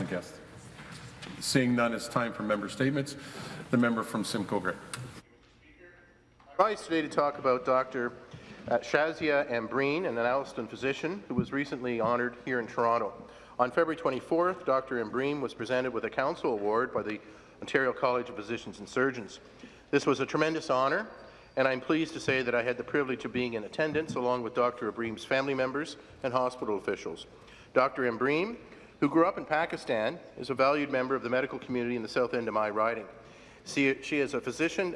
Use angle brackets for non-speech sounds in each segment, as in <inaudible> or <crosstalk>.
the guest. Seeing none, it's time for member statements. The member from Simcoe Grey. I rise today to talk about Dr. uh, Shazia Ambreen, an Alliston physician who was recently honoured here in Toronto. On February 24th, Dr. Ambreen was presented with a Council Award by the Ontario College of Physicians and Surgeons. This was a tremendous honour, and I'm pleased to say that I had the privilege of being in attendance along with Dr. Ambreen's family members and hospital officials. Dr. Ambreen, who grew up in Pakistan, is a valued member of the medical community in the South End of my riding. She, she is a physician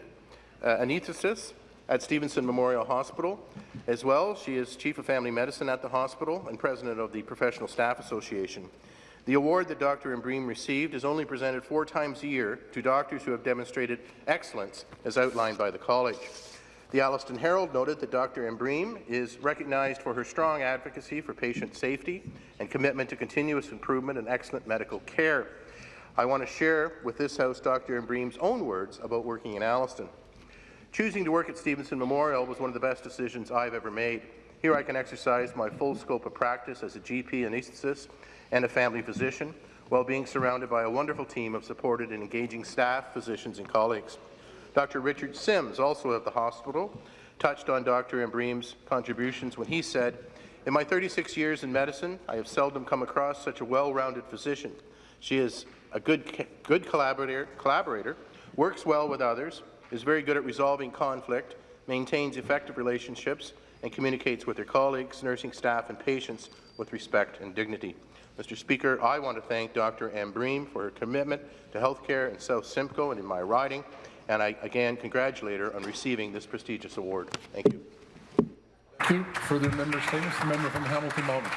uh, anesthetist at Stevenson Memorial Hospital. As well, she is Chief of Family Medicine at the hospital and President of the Professional Staff Association. The award that Dr. Ambreen received is only presented four times a year to doctors who have demonstrated excellence as outlined by the college. The Alliston Herald noted that Dr. Ambreen is recognized for her strong advocacy for patient safety and commitment to continuous improvement and excellent medical care. I want to share with this House Dr. Ambreen's own words about working in Alliston. Choosing to work at Stevenson Memorial was one of the best decisions I've ever made. Here I can exercise my full scope of practice as a GP anesthetist and a family physician, while being surrounded by a wonderful team of supported and engaging staff, physicians, and colleagues. Dr. Richard Sims, also at the hospital, touched on Dr. Ambreen's contributions when he said, In my 36 years in medicine, I have seldom come across such a well-rounded physician. She is a good, good collaborator, collaborator, works well with others, is very good at resolving conflict, maintains effective relationships, and communicates with her colleagues, nursing staff, and patients with respect and dignity. Mr. Speaker, I want to thank Dr. Ambreen for her commitment to healthcare in South Simcoe and in my riding, and I again congratulate her on receiving this prestigious award. Thank you. Thank you. Further member statements. The member from Hamilton Mountain.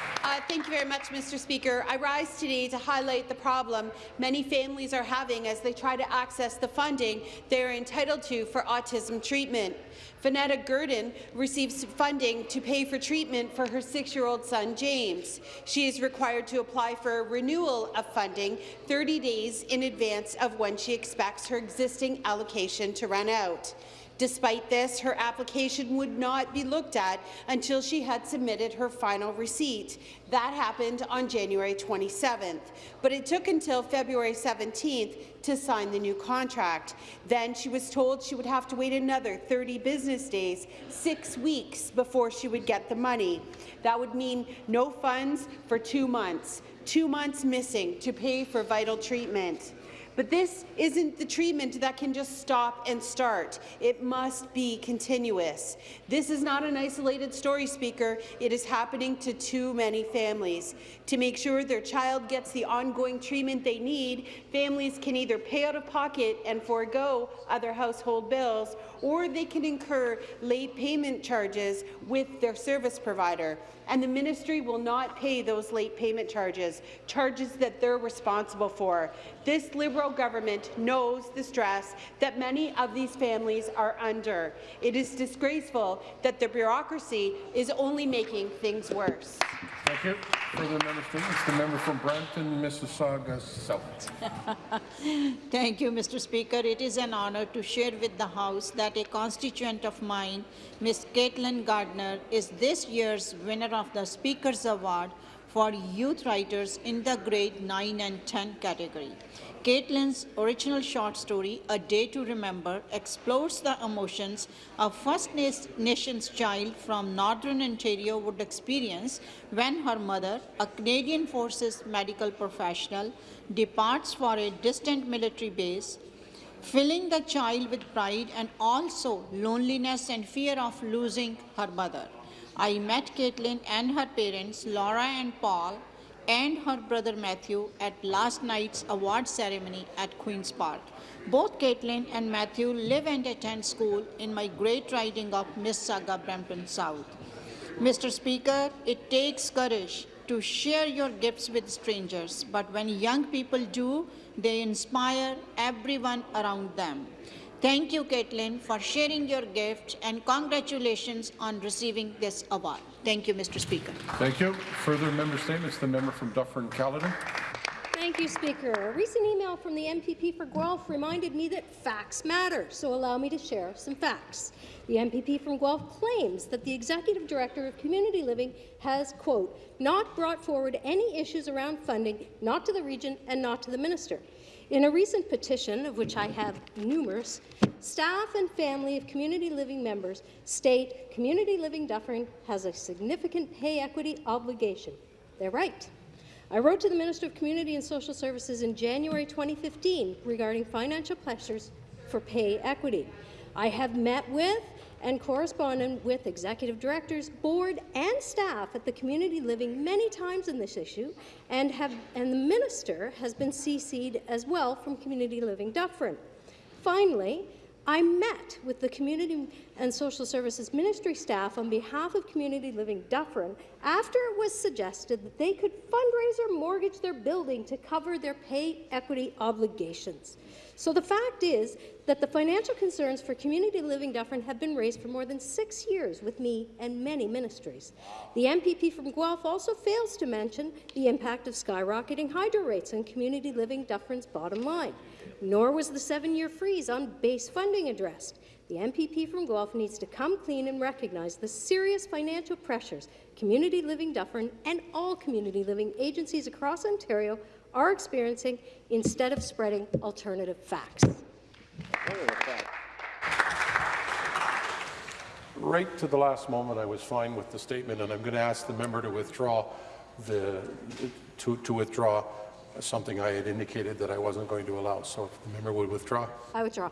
Thank you very much, Mr. Speaker. I rise today to highlight the problem many families are having as they try to access the funding they are entitled to for autism treatment. Vanetta Gurdon receives funding to pay for treatment for her six-year-old son, James. She is required to apply for a renewal of funding 30 days in advance of when she expects her existing allocation to run out. Despite this, her application would not be looked at until she had submitted her final receipt. That happened on January 27th, but it took until February 17th to sign the new contract. Then she was told she would have to wait another 30 business days, six weeks, before she would get the money. That would mean no funds for two months, two months missing to pay for vital treatment. But this isn't the treatment that can just stop and start. It must be continuous. This is not an isolated story, Speaker. It is happening to too many families. To make sure their child gets the ongoing treatment they need, families can either pay out of pocket and forego other household bills, or they can incur late payment charges with their service provider and the ministry will not pay those late payment charges, charges that they're responsible for. This Liberal government knows the stress that many of these families are under. It is disgraceful that the bureaucracy is only making things worse. Thank you. Further member statements. The member from Brampton, Mississauga South. <laughs> Thank you, Mr. Speaker. It is an honour to share with the House that a constituent of mine, Ms. Caitlin Gardner, is this year's winner of the Speaker's Award for Youth Writers in the grade 9 and 10 category. Caitlin's original short story, A Day to Remember, explores the emotions a First Nations child from Northern Ontario would experience when her mother, a Canadian Forces medical professional, departs for a distant military base, filling the child with pride and also loneliness and fear of losing her mother. I met Caitlin and her parents, Laura and Paul, and her brother Matthew at last night's award ceremony at Queen's Park. Both Caitlin and Matthew live and attend school in my great riding of Mississauga Brampton South. Mr. Speaker, it takes courage to share your gifts with strangers, but when young people do, they inspire everyone around them. Thank you, Caitlin, for sharing your gift, and congratulations on receiving this award. Thank you, Mr. Speaker. Thank you. Further member statements. The member from Dufferin-Caledon. Thank you, Speaker. A recent email from the MPP for Guelph reminded me that facts matter, so allow me to share some facts. The MPP from Guelph claims that the Executive Director of Community Living has, quote, not brought forward any issues around funding, not to the region and not to the minister. In a recent petition, of which I have numerous, staff and family of community living members state Community Living Dufferin has a significant pay equity obligation. They're right. I wrote to the Minister of Community and Social Services in January 2015 regarding financial pressures for pay equity. I have met with and corresponded with executive directors, board and staff at the community living many times in this issue, and, have, and the minister has been CC'd as well from Community Living Dufferin. Finally, I met with the Community and Social Services Ministry staff on behalf of Community Living Dufferin after it was suggested that they could fundraise or mortgage their building to cover their pay equity obligations. So the fact is that the financial concerns for Community Living Dufferin have been raised for more than six years with me and many ministries. The MPP from Guelph also fails to mention the impact of skyrocketing hydro rates on Community Living Dufferin's bottom line nor was the seven-year freeze on base funding addressed. The MPP from Guelph needs to come clean and recognize the serious financial pressures Community Living Dufferin and all community living agencies across Ontario are experiencing instead of spreading alternative facts. Right to the last moment, I was fine with the statement, and I'm going to ask the member to withdraw the to, to withdraw something I had indicated that I wasn't going to allow. So if the member would withdraw. I withdraw.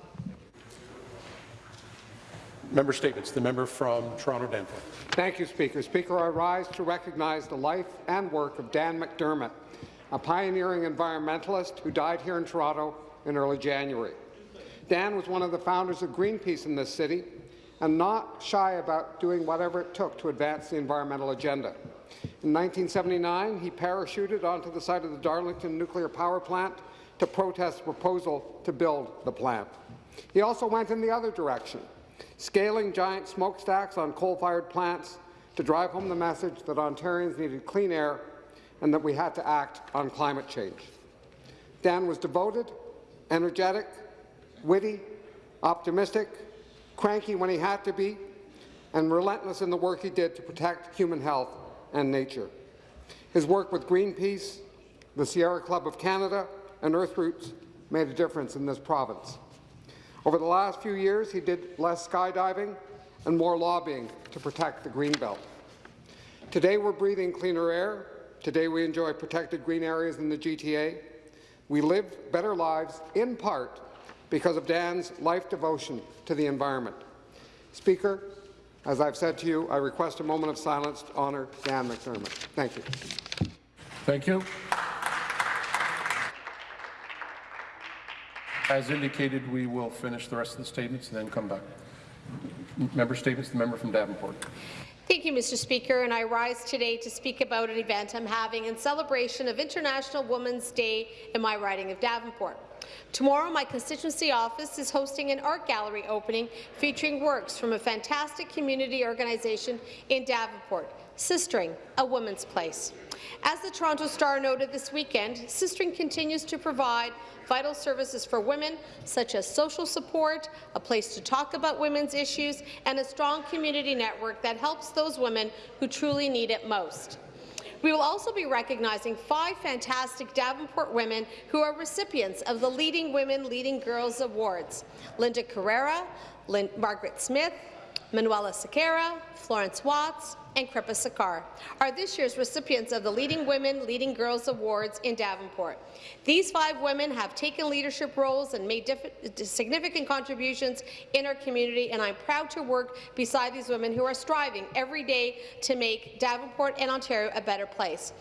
Member statements. The member from Toronto Danforth. Thank you, Speaker. Speaker, I rise to recognize the life and work of Dan McDermott, a pioneering environmentalist who died here in Toronto in early January. Dan was one of the founders of Greenpeace in this city and not shy about doing whatever it took to advance the environmental agenda. In 1979, he parachuted onto the site of the Darlington nuclear power plant to protest the proposal to build the plant. He also went in the other direction, scaling giant smokestacks on coal-fired plants to drive home the message that Ontarians needed clean air and that we had to act on climate change. Dan was devoted, energetic, witty, optimistic, cranky when he had to be, and relentless in the work he did to protect human health and nature. His work with Greenpeace, the Sierra Club of Canada, and Earthroots made a difference in this province. Over the last few years, he did less skydiving and more lobbying to protect the Greenbelt. Today, we're breathing cleaner air. Today, we enjoy protected green areas in the GTA. We live better lives, in part, because of Dan's life devotion to the environment. Speaker, as I've said to you, I request a moment of silence to honour Dan McDermott. Thank you. Thank you. As indicated, we will finish the rest of the statements and then come back. Member statements, the member from Davenport. Thank you, Mr. Speaker, and I rise today to speak about an event I'm having in celebration of International Women's Day in my riding of Davenport. Tomorrow, my constituency office is hosting an art gallery opening featuring works from a fantastic community organization in Davenport, Sistering, a woman's place. As the Toronto Star noted this weekend, Sistering continues to provide vital services for women, such as social support, a place to talk about women's issues, and a strong community network that helps those women who truly need it most. We will also be recognizing five fantastic Davenport women who are recipients of the Leading Women, Leading Girls Awards. Linda Carrera, Margaret Smith, Manuela Sequeira, Florence Watts, and Kripa Sakar are this year's recipients of the Leading Women, Leading Girls Awards in Davenport. These five women have taken leadership roles and made significant contributions in our community, and I'm proud to work beside these women who are striving every day to make Davenport and Ontario a better place.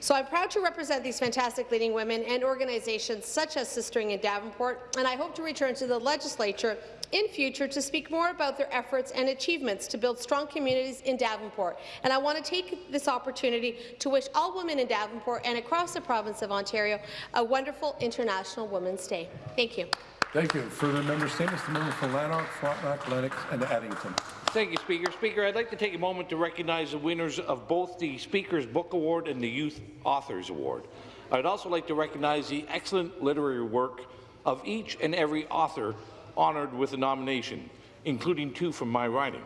So I'm proud to represent these fantastic leading women and organizations such as Sistering in Davenport, and I hope to return to the legislature in future to speak more about their efforts and achievements to build strong communities in Davenport. And I want to take this opportunity to wish all women in Davenport and across the province of Ontario a wonderful International Women's Day. Thank you. Thank you. Further member statements, the member from Lanark, Frontenac, Lennox, and Addington. Thank you, Speaker. Speaker, I'd like to take a moment to recognize the winners of both the Speaker's Book Award and the Youth Authors Award. I'd also like to recognize the excellent literary work of each and every author honoured with a nomination, including two from my writing.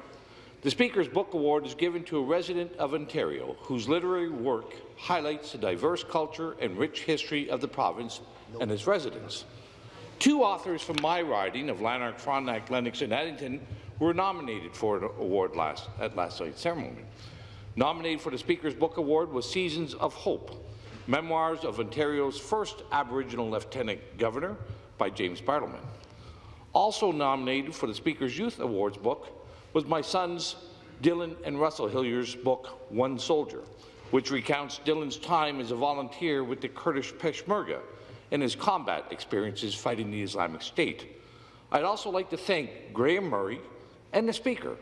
The Speaker's Book Award is given to a resident of Ontario whose literary work highlights the diverse culture and rich history of the province and its residents. Two authors from my riding of Lanark, Frontenac, Lennox and Addington were nominated for an award last, at last night's ceremony. Nominated for the Speaker's Book Award was Seasons of Hope, Memoirs of Ontario's first Aboriginal Lieutenant Governor by James Bartleman. Also nominated for the Speaker's Youth Awards book was my sons Dylan and Russell Hillier's book, One Soldier, which recounts Dylan's time as a volunteer with the Kurdish Peshmerga and his combat experiences fighting the Islamic State. I'd also like to thank Graham Murray and the Speaker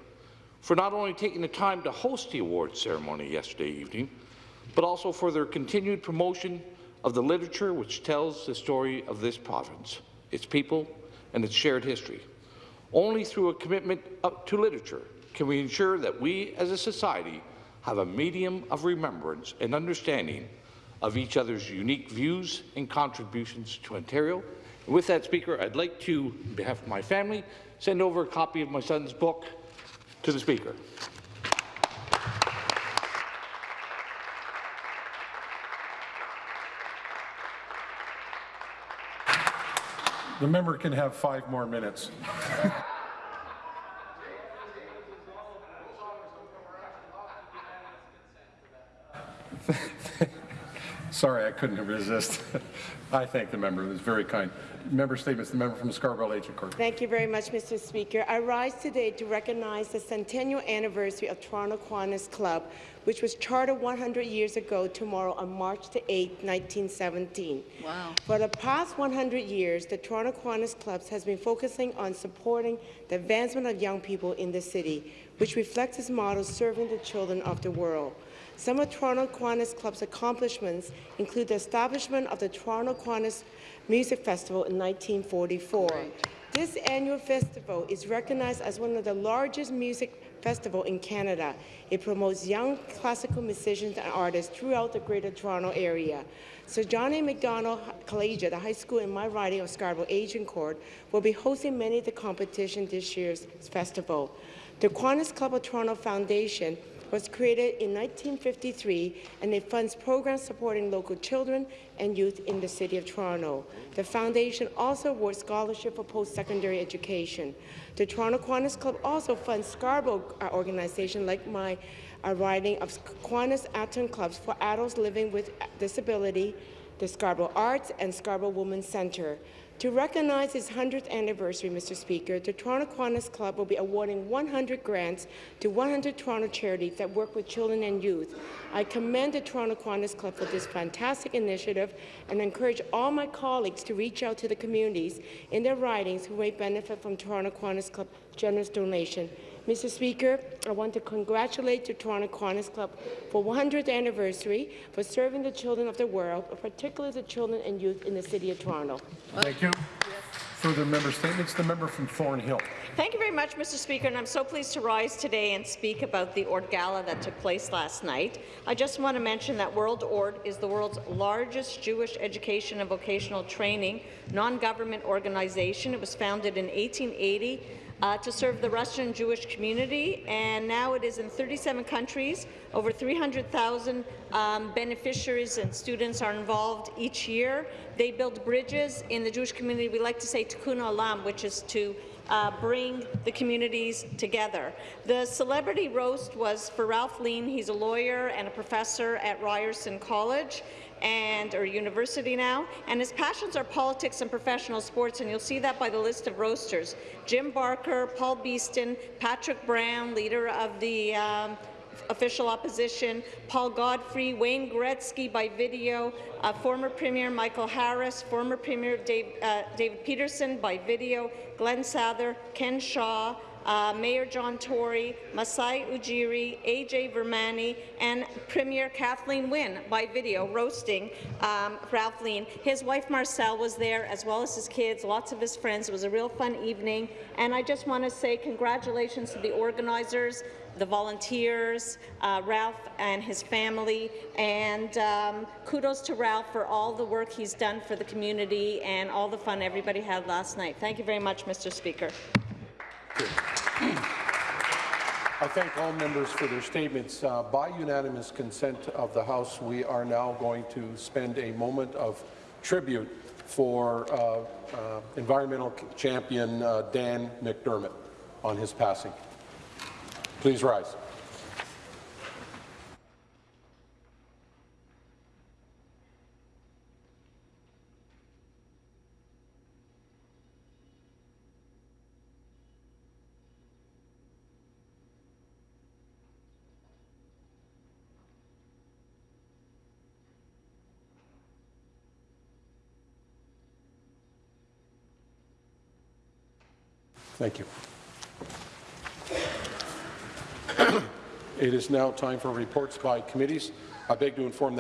for not only taking the time to host the awards ceremony yesterday evening, but also for their continued promotion of the literature which tells the story of this province, its people, and its shared history. Only through a commitment to literature can we ensure that we as a society have a medium of remembrance and understanding of each other's unique views and contributions to Ontario. And with that, Speaker, I'd like to, on behalf of my family, send over a copy of my son's book to the Speaker. The member can have five more minutes. Sorry, I couldn't resist. <laughs> I thank the member. It was very kind. Member statements. The member from Scarborough Agincourt. Thank you very much, Mr. Speaker. I rise today to recognize the centennial anniversary of Toronto Kiwanis Club, which was chartered 100 years ago tomorrow on March 8, 1917. Wow. For the past 100 years, the Toronto Kiwanis Clubs has been focusing on supporting the advancement of young people in the city, which reflects its motto, serving the children of the world. Some of Toronto Kiwanis Club's accomplishments include the establishment of the Toronto Kiwanis Music Festival in 1944. Right. This annual festival is recognized as one of the largest music festivals in Canada. It promotes young classical musicians and artists throughout the Greater Toronto area. Sir John A. Macdonald Collegiate, the high school in my riding of Scarborough Agincourt, will be hosting many of the competition this year's festival. The Kiwanis Club of Toronto Foundation was created in 1953 and it funds programs supporting local children and youth in the City of Toronto. The foundation also awards scholarship for post-secondary education. The Toronto Kiwanis Club also funds Scarborough uh, organizations like my uh, riding of Kiwanis Aktion Clubs for adults living with disability, the Scarborough Arts and Scarborough Women's Centre. To recognize its 100th anniversary, Mr. Speaker, the Toronto Kiwanis Club will be awarding 100 grants to 100 Toronto charities that work with children and youth. I commend the Toronto Kiwanis Club for this fantastic initiative and encourage all my colleagues to reach out to the communities in their ridings who may benefit from Toronto Kiwanis Club generous donation. Mr. Speaker, I want to congratulate the Toronto Kiwanis Club for 100th anniversary for serving the children of the world, particularly the children and youth in the City of Toronto. Thank you. Further member statements. The member from Thornhill. Thank you very much, Mr. Speaker, and I'm so pleased to rise today and speak about the ORT Gala that took place last night. I just want to mention that World ORT is the world's largest Jewish education and vocational training non-government organization. It was founded in 1880 uh, to serve the Russian Jewish community, and now it is in 37 countries. Over 300,000 um, beneficiaries and students are involved each year. They build bridges in the Jewish community. We like to say tikkun olam, which is to uh, bring the communities together. The celebrity roast was for Ralph Lean. He's a lawyer and a professor at Ryerson College and or university now, and his passions are politics and professional sports, and you'll see that by the list of roasters. Jim Barker, Paul Beeston, Patrick Brown, leader of the um, official opposition, Paul Godfrey, Wayne Gretzky by video, uh, former Premier Michael Harris, former Premier Dave, uh, David Peterson by video, Glenn Sather, Ken Shaw, uh, Mayor John Tory, Masai Ujiri, AJ Vermani, and Premier Kathleen Wynne by video roasting um, Ralph Lean. His wife Marcel was there, as well as his kids, lots of his friends. It was a real fun evening, and I just want to say congratulations to the organizers, the volunteers, uh, Ralph and his family, and um, kudos to Ralph for all the work he's done for the community and all the fun everybody had last night. Thank you very much, Mr. Speaker. I thank all members for their statements. Uh, by unanimous consent of the House, we are now going to spend a moment of tribute for uh, uh, environmental champion uh, Dan McDermott on his passing. Please rise. Thank you. It is now time for reports by committees. I beg to inform the